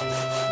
you